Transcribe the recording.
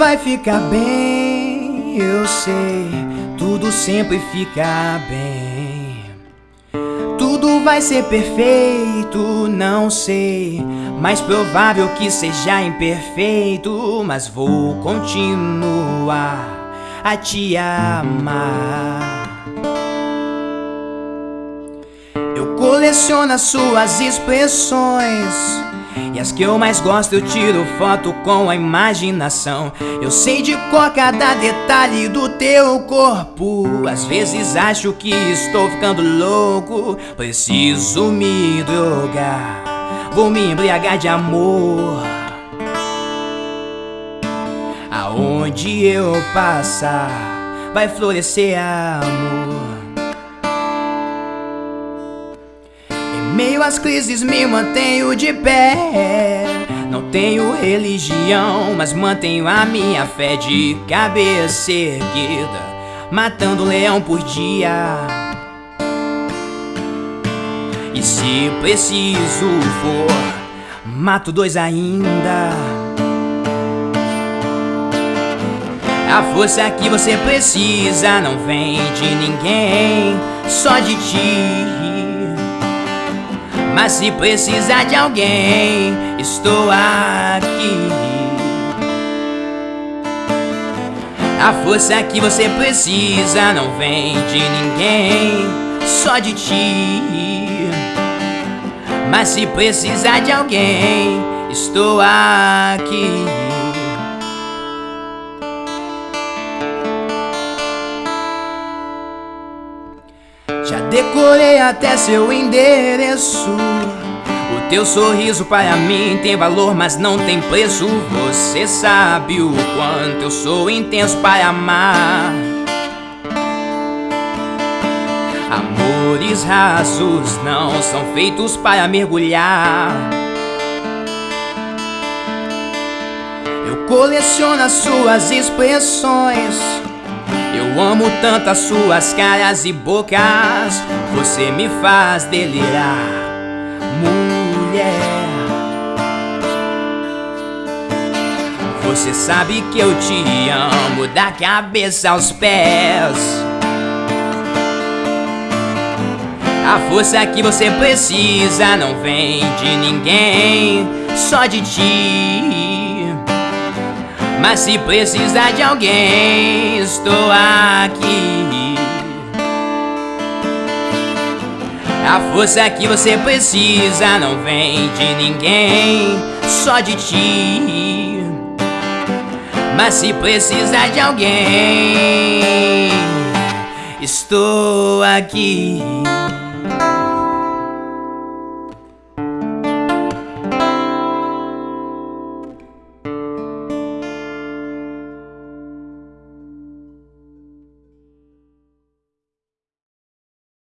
vai ficar bem, eu sei. Tudo sempre fica bem. Tudo vai ser perfeito, não sei. Mais provável que seja imperfeito, mas vou continuar a te amar. Eu coleciono as suas expressões. As que eu mais gosto eu tiro foto com a imaginação. Eu sei de cor cada detalhe do teu corpo. Às vezes acho que estou ficando louco. Preciso me drogar. Vou me embriagar de amor. Aonde eu passar Vai florescer amor meio às crises me mantenho de pé. Não tenho religião, mas mantenho a minha fé de cabeça erguida, matando um leão por dia. E se preciso for, mato dois ainda. A força que você precisa não vem de ninguém, só de ti. Mas se precisar de alguém, estou aqui. A força que você precisa não vem de ninguém, só de ti. Mas se precisar de alguém, estou aqui. Já decorei até seu endereço. O teu sorriso para mim tem valor, mas não tem preço. Você sabe o quanto eu sou intenso para amar. Amores rasos não são feitos para mergulhar. Eu coleciono as suas expressões. Eu amo tanto as suas caras e bocas Você me faz delirar. Mulher Você sabe que eu te amo Da cabeça aos pés. A força que você precisa não vem de ninguém Só de ti mas se precisar de alguém, estou aqui. A força que você precisa não vem de ninguém, só de ti. Mas se precisar de alguém, estou aqui.